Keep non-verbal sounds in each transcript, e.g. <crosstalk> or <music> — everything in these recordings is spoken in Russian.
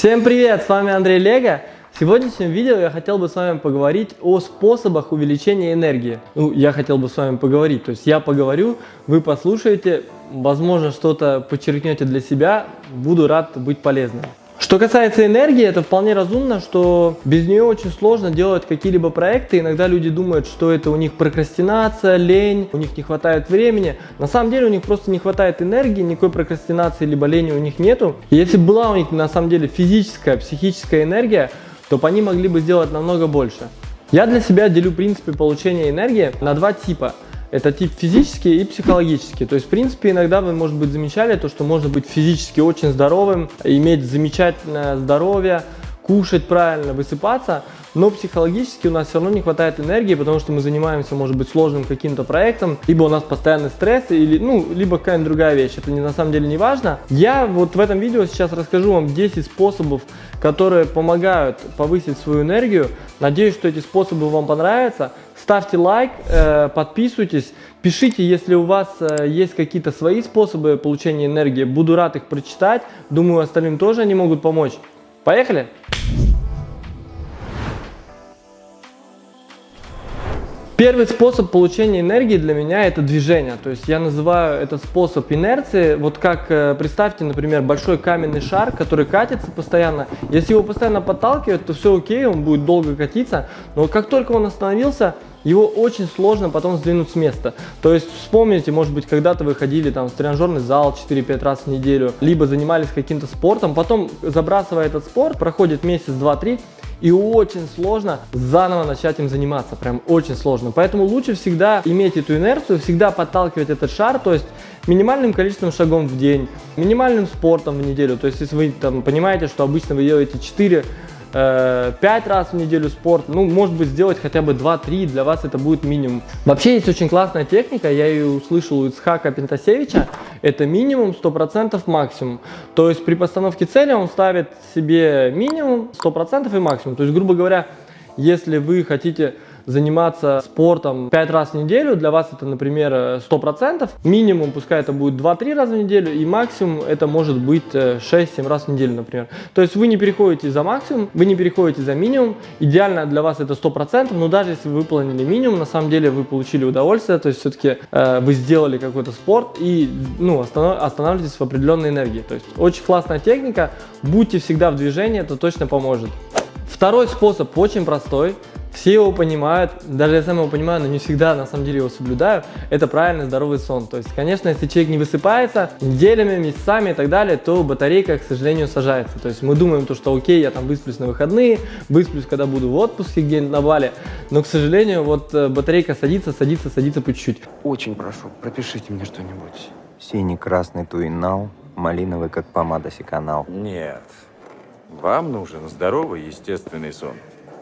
Всем привет, с вами Андрей Лего. В сегодняшнем видео я хотел бы с вами поговорить о способах увеличения энергии. Ну, я хотел бы с вами поговорить, то есть я поговорю, вы послушаете, возможно, что-то подчеркнете для себя, буду рад быть полезным. Что касается энергии, это вполне разумно, что без нее очень сложно делать какие-либо проекты. Иногда люди думают, что это у них прокрастинация, лень, у них не хватает времени. На самом деле у них просто не хватает энергии, никакой прокрастинации либо лени у них нету. И если была у них на самом деле физическая, психическая энергия, то они могли бы сделать намного больше. Я для себя делю принципы получения энергии на два типа – это тип физический и психологический. То есть, в принципе, иногда вы, может быть, замечали то, что можно быть физически очень здоровым, иметь замечательное здоровье, кушать правильно, высыпаться, но психологически у нас все равно не хватает энергии, потому что мы занимаемся, может быть, сложным каким-то проектом, либо у нас постоянный стресс, или, ну, либо какая-нибудь другая вещь, это не, на самом деле не важно. Я вот в этом видео сейчас расскажу вам 10 способов, которые помогают повысить свою энергию. Надеюсь, что эти способы вам понравятся. Ставьте лайк, э, подписывайтесь, пишите, если у вас э, есть какие-то свои способы получения энергии. Буду рад их прочитать. Думаю, остальным тоже они могут помочь. Поехали! Первый способ получения энергии для меня это движение. То есть я называю этот способ инерции. Вот как э, представьте, например, большой каменный шар, который катится постоянно. Если его постоянно подталкивать, то все окей, он будет долго катиться. Но как только он остановился, его очень сложно потом сдвинуть с места. То есть вспомните, может быть, когда-то вы ходили там в тренажерный зал 4-5 раз в неделю, либо занимались каким-то спортом, потом забрасывая этот спорт, проходит месяц, два, три, и очень сложно заново начать им заниматься, прям очень сложно. Поэтому лучше всегда иметь эту инерцию, всегда подталкивать этот шар, то есть минимальным количеством шагов в день, минимальным спортом в неделю. То есть если вы там понимаете, что обычно вы делаете 4 5 э, раз в неделю спорт, ну, может быть, сделать хотя бы 2-3, для вас это будет минимум. Вообще есть очень классная техника, я ее услышал у Ицхака Пентасевича, это минимум 100% максимум. То есть при постановке цели он ставит себе минимум 100% и максимум. То есть, грубо говоря, если вы хотите заниматься спортом 5 раз в неделю, для вас это, например, 100%, минимум пускай это будет 2-3 раза в неделю, и максимум это может быть 6-7 э, раз в неделю, например. То есть вы не переходите за максимум, вы не переходите за минимум, идеально для вас это 100%, но даже если вы выполнили минимум, на самом деле вы получили удовольствие, то есть все-таки э, вы сделали какой-то спорт и ну, останов, останавливаетесь в определенной энергии. То есть очень классная техника, будьте всегда в движении, это точно поможет. Второй способ очень простой, все его понимают, даже я сам его понимаю, но не всегда на самом деле его соблюдаю. Это правильный здоровый сон. То есть, конечно, если человек не высыпается неделями, месяцами и так далее, то батарейка, к сожалению, сажается. То есть мы думаем, то, что окей, я там высплюсь на выходные, высплюсь, когда буду в отпуске где-нибудь на Бали. Но, к сожалению, вот э, батарейка садится, садится, садится по чуть-чуть. Очень прошу, пропишите мне что-нибудь. Синий, красный туинал, малиновый, как помада секанал. Нет, вам нужен здоровый, естественный сон.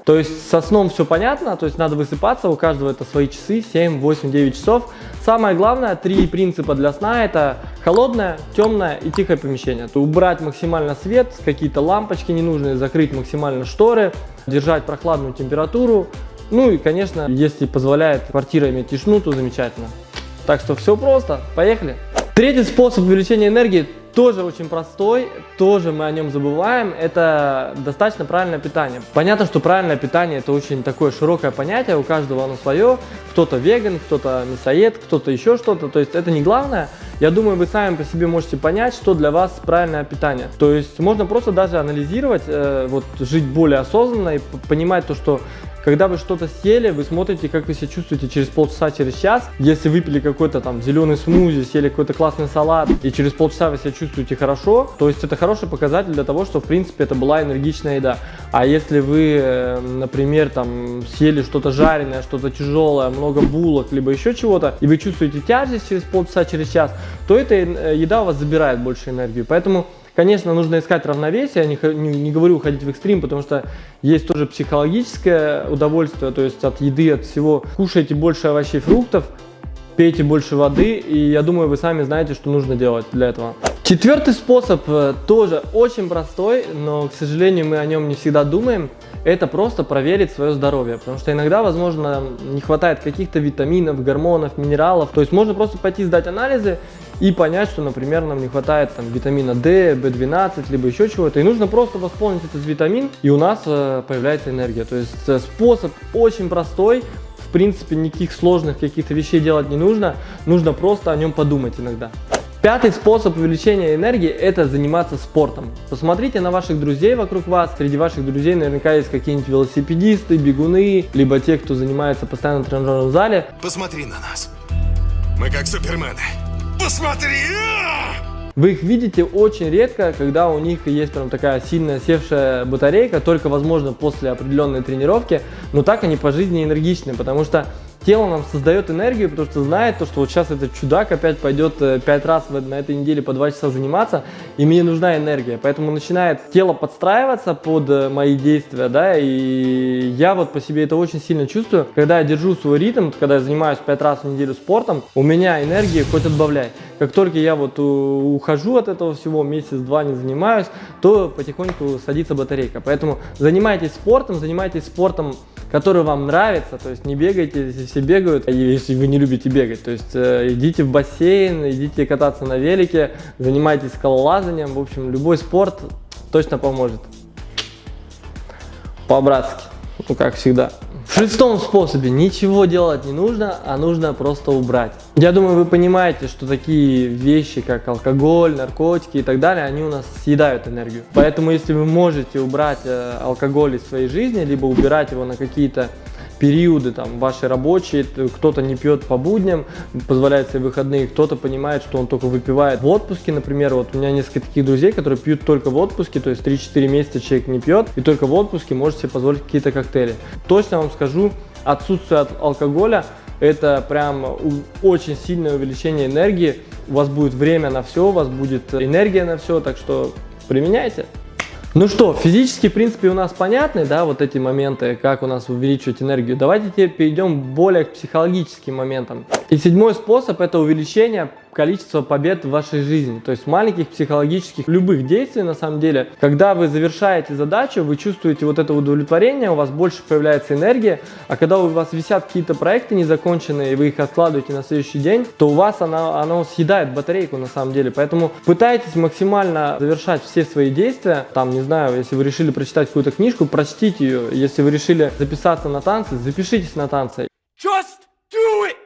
То есть со сном все понятно, то есть надо высыпаться, у каждого это свои часы, 7, 8, 9 часов. Самое главное, три принципа для сна это холодное, темное и тихое помещение. То убрать максимально свет, какие-то лампочки ненужные, закрыть максимально шторы, держать прохладную температуру. Ну и, конечно, если позволяет квартира иметь тишину, то замечательно. Так что все просто, поехали. Третий способ увеличения энергии тоже очень простой, тоже мы о нем забываем, это достаточно правильное питание. Понятно, что правильное питание это очень такое широкое понятие, у каждого оно свое, кто-то веган, кто-то мясоед, кто-то еще что-то, то есть это не главное. Я думаю, вы сами по себе можете понять, что для вас правильное питание. То есть можно просто даже анализировать, э, вот жить более осознанно и понимать то, что когда вы что-то съели, вы смотрите, как вы себя чувствуете через полчаса, через час. Если выпили какой-то там зеленый смузи, съели какой-то классный салат, и через полчаса вы себя чувствуете хорошо, то есть это хороший показатель для того, что в принципе это была энергичная еда. А если вы, э, например, там съели что-то жареное, что-то тяжелое, много булок, либо еще чего-то, и вы чувствуете тяжесть через полчаса, через час, то эта э, еда у вас забирает больше энергии. Поэтому Конечно, нужно искать равновесие, я не, не, не говорю уходить в экстрим, потому что есть тоже психологическое удовольствие, то есть от еды, от всего. Кушайте больше овощей, фруктов, пейте больше воды, и я думаю, вы сами знаете, что нужно делать для этого. Четвертый способ э, тоже очень простой, но, к сожалению, мы о нем не всегда думаем. Это просто проверить свое здоровье, потому что иногда, возможно, не хватает каких-то витаминов, гормонов, минералов. То есть можно просто пойти сдать анализы и понять, что, например, нам не хватает там витамина D, B12, либо еще чего-то. И нужно просто восполнить этот витамин, и у нас э, появляется энергия. То есть э, способ очень простой, в принципе, никаких сложных каких-то вещей делать не нужно, нужно просто о нем подумать иногда. Пятый способ увеличения энергии – это заниматься спортом. Посмотрите на ваших друзей вокруг вас. Среди ваших друзей наверняка есть какие-нибудь велосипедисты, бегуны, либо те, кто занимается постоянно в тренажерном зале. Посмотри на нас. Мы как супермены. Посмотри! Вы их видите очень редко, когда у них есть прям такая сильная севшая батарейка, только возможно после определенной тренировки, но так они по жизни энергичны, потому что тело нам создает энергию, потому что знает то, что вот сейчас этот чудак опять пойдет 5 э, раз на этой неделе по 2 часа заниматься, и мне нужна энергия. Поэтому начинает тело подстраиваться под э, мои действия, да, и я вот по себе это очень сильно чувствую. Когда я держу свой ритм, когда я занимаюсь 5 раз в неделю спортом, у меня энергии хоть отбавляй. Как только я вот ухожу от этого всего, месяц-два не занимаюсь, то потихоньку садится батарейка. Поэтому занимайтесь спортом, занимайтесь спортом который вам нравится, то есть не бегайте, если все бегают, если вы не любите бегать, то есть э, идите в бассейн, идите кататься на велике, занимайтесь скалолазанием, в общем, любой спорт точно поможет. По-братски, ну как всегда. В шестом способе ничего делать не нужно, а нужно просто убрать. Я думаю, вы понимаете, что такие вещи, как алкоголь, наркотики и так далее, они у нас съедают энергию. Поэтому, если вы можете убрать э, алкоголь из своей жизни, либо убирать его на какие-то периоды там ваши рабочие, кто-то не пьет по будням, позволяет себе выходные, кто-то понимает, что он только выпивает в отпуске, например, вот у меня несколько таких друзей, которые пьют только в отпуске, то есть 3-4 месяца человек не пьет, и только в отпуске может себе позволить какие-то коктейли. Точно вам скажу, отсутствие от алкоголя это прям очень сильное увеличение энергии, у вас будет время на все, у вас будет энергия на все, так что применяйте. Ну что, физические принципы у нас понятны, да, вот эти моменты, как у нас увеличивать энергию. Давайте теперь перейдем более к психологическим моментам. И седьмой способ это увеличение количество побед в вашей жизни. То есть маленьких психологических, любых действий на самом деле. Когда вы завершаете задачу, вы чувствуете вот это удовлетворение, у вас больше появляется энергия. А когда у вас висят какие-то проекты незаконченные, и вы их откладываете на следующий день, то у вас она, она съедает батарейку на самом деле. Поэтому пытайтесь максимально завершать все свои действия. Там, не знаю, если вы решили прочитать какую-то книжку, прочтите ее. Если вы решили записаться на танцы, запишитесь на танцы. Just do it!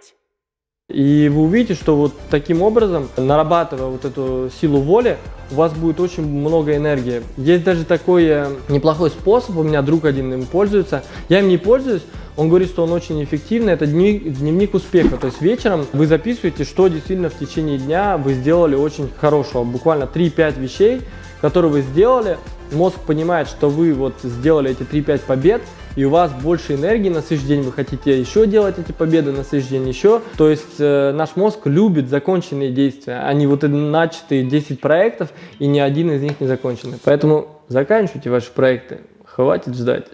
И вы увидите, что вот таким образом, нарабатывая вот эту силу воли, у вас будет очень много энергии. Есть даже такой э, неплохой способ, у меня друг один им пользуется. Я им не пользуюсь, он говорит, что он очень эффективный. Это дневник, дневник успеха. То есть вечером вы записываете, что действительно в течение дня вы сделали очень хорошего. Буквально 3-5 вещей, которые вы сделали. Мозг понимает, что вы вот сделали эти 3-5 побед, и у вас больше энергии на следующий день, вы хотите еще делать эти победы, на следующий день еще. То есть э, наш мозг любит законченные действия, а не вот начатые 10 проектов, и ни один из них не законченный. Поэтому заканчивайте ваши проекты, хватит ждать.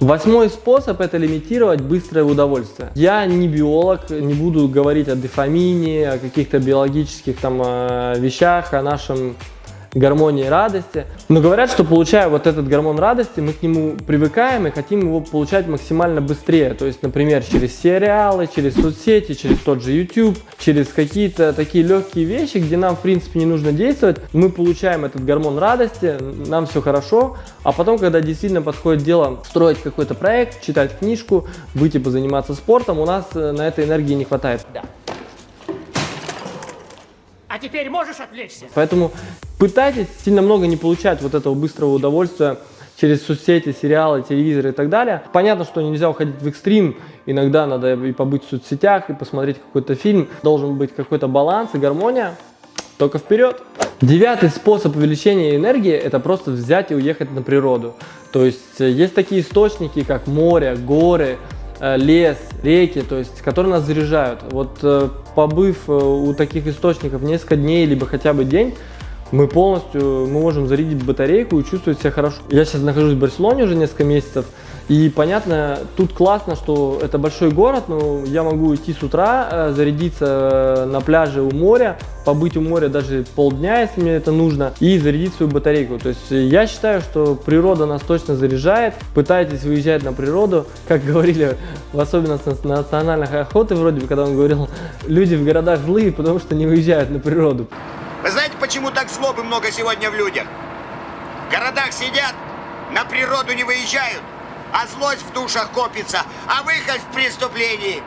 Восьмой способ – это лимитировать быстрое удовольствие. Я не биолог, не буду говорить о дофамине, о каких-то биологических там э, вещах, о нашем гармонии радости. Но говорят, что получая вот этот гормон радости, мы к нему привыкаем и хотим его получать максимально быстрее. То есть, например, через сериалы, через соцсети, через тот же YouTube, через какие-то такие легкие вещи, где нам, в принципе, не нужно действовать. Мы получаем этот гормон радости, нам все хорошо, а потом, когда действительно подходит дело строить какой-то проект, читать книжку, выйти позаниматься спортом, у нас э, на этой энергии не хватает. Да. А теперь можешь отвлечься. Поэтому пытайтесь сильно много не получать вот этого быстрого удовольствия через соцсети, сериалы, телевизор и так далее. Понятно, что нельзя уходить в экстрим, иногда надо и побыть в соцсетях, и посмотреть какой-то фильм. Должен быть какой-то баланс и гармония, только вперед. Девятый способ увеличения энергии – это просто взять и уехать на природу. То есть э, есть такие источники, как море, горы, Э, лес, реки, то есть, которые нас заряжают. Вот э, побыв э, у таких источников несколько дней, либо хотя бы день, мы полностью, мы можем зарядить батарейку и чувствовать себя хорошо. Я сейчас нахожусь в Барселоне уже несколько месяцев, и понятно, тут классно, что это большой город, но я могу идти с утра, э, зарядиться э, на пляже у моря, побыть у моря даже полдня, если мне это нужно, и зарядить свою батарейку. То есть я считаю, что природа нас точно заряжает. Пытайтесь выезжать на природу, как <laughs> говорили, в особенности на национальных охоты, вроде бы, когда он говорил, люди в городах злые, потому что не выезжают на природу. Почему так злобы много сегодня в людях? В городах сидят, на природу не выезжают, а злость в душах копится, а выход в преступлении.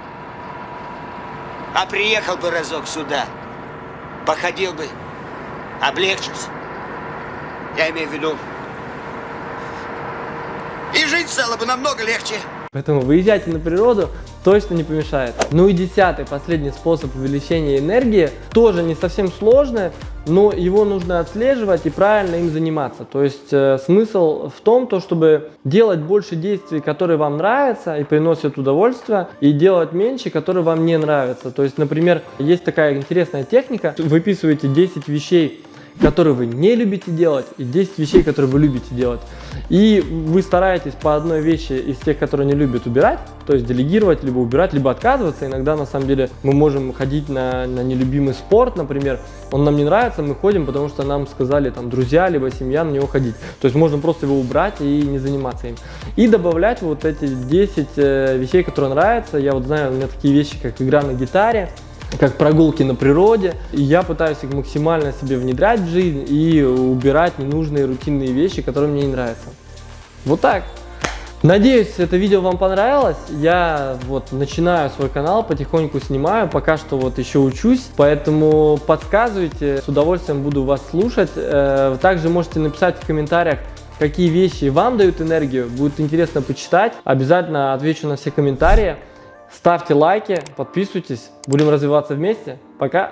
А приехал бы разок сюда, походил бы, облегчился. Я имею в виду, и жить стало бы намного легче. Поэтому выезжайте на природу, точно не помешает. Ну и десятый, последний способ увеличения энергии, тоже не совсем сложный, но его нужно отслеживать и правильно им заниматься. То есть э, смысл в том, то, чтобы делать больше действий, которые вам нравятся и приносят удовольствие, и делать меньше, которые вам не нравятся. То есть, например, есть такая интересная техника, выписываете 10 вещей, которые вы не любите делать, и 10 вещей, которые вы любите делать. И вы стараетесь по одной вещи из тех, которые не любят, убирать, то есть делегировать, либо убирать, либо отказываться. Иногда, на самом деле, мы можем ходить на, на нелюбимый спорт, например, он нам не нравится, мы ходим, потому что нам сказали там друзья, либо семья на него ходить. То есть можно просто его убрать и не заниматься им. И добавлять вот эти 10 э, вещей, которые нравятся. Я вот знаю, у меня такие вещи, как игра на гитаре, как прогулки на природе. И я пытаюсь их максимально себе внедрять в жизнь и убирать ненужные рутинные вещи, которые мне не нравятся. Вот так. Надеюсь, это видео вам понравилось. Я вот начинаю свой канал, потихоньку снимаю, пока что вот еще учусь, поэтому подсказывайте, с удовольствием буду вас слушать. Э, также можете написать в комментариях, какие вещи вам дают энергию, будет интересно почитать. Обязательно отвечу на все комментарии. Ставьте лайки, подписывайтесь, будем развиваться вместе. Пока!